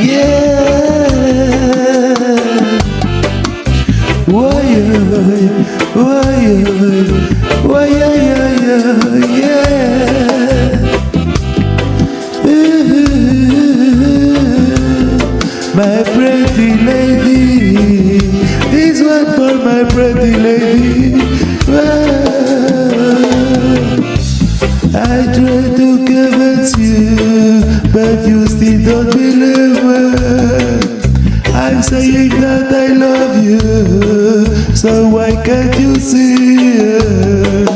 yeah. Why, why, why, why, yeah, yeah. Ooh, my pretty lady, this one for my pretty lady. I try to give it to you but you still don't believe me. I'm saying that I love you, so why can't you see it?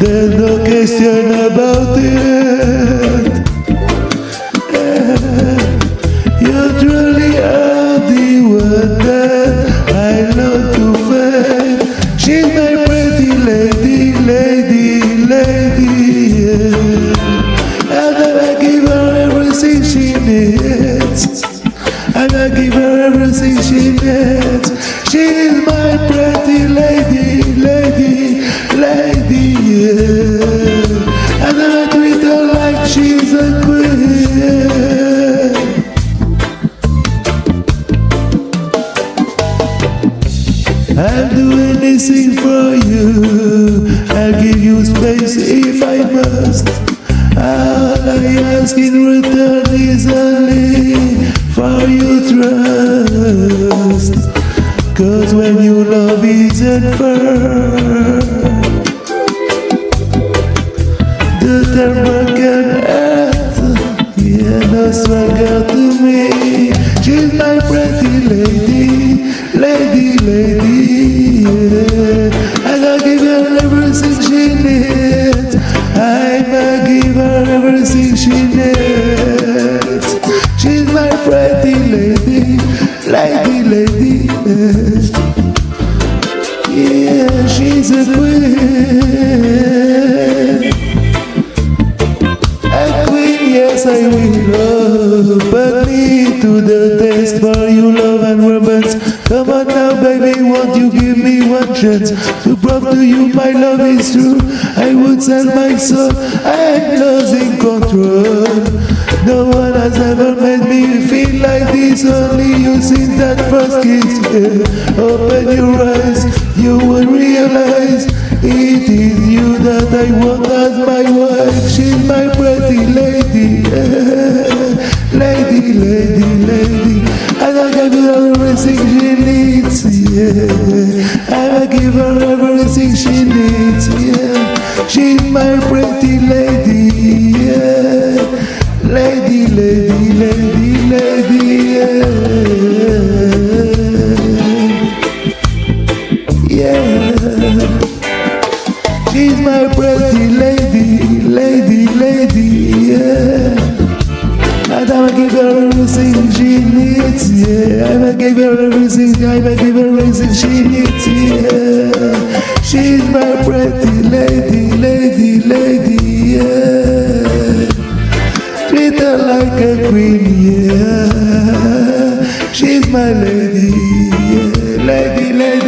There's no question about it. I'll do anything for you. I'll give you space if I must. All I ask in return is only for your trust. Cause when you love isn't firm, the thermal can to me. She's my pretty lady, lady, lady, yeah. I give her everything she needs. I'ma give her everything she needs. She's my pretty lady, lady, lady, yeah. Yeah, she's a queen. A queen, yes I will. Put me to the test for your love and romance. Come on now, baby, won't you give me one chance to prove to you my love is true? I would sell my soul. I'm losing control. No one has ever made me feel like this. Only you since that first kiss. Yeah. Open your eyes, you will realize it is you that I want as my wife. She's my pretty lady, yeah. lady, lady. And I give her everything she needs, yeah. And I give her everything she needs, yeah. She's my pretty lady, yeah. Lady, lady, lady, lady, yeah. Yeah. She's my pretty lady, lady, lady, yeah. And I'ma give her everything she needs, yeah. I'ma give her everything, I'ma give her everything she needs, yeah. She's my pretty lady, lady, lady, yeah. Treat her like a queen, yeah. She's my lady, yeah. Lady, lady.